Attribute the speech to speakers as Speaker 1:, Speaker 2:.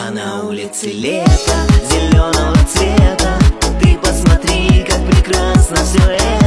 Speaker 1: А на улице лето зеленого цвета. Ты посмотри, как прекрасно все это.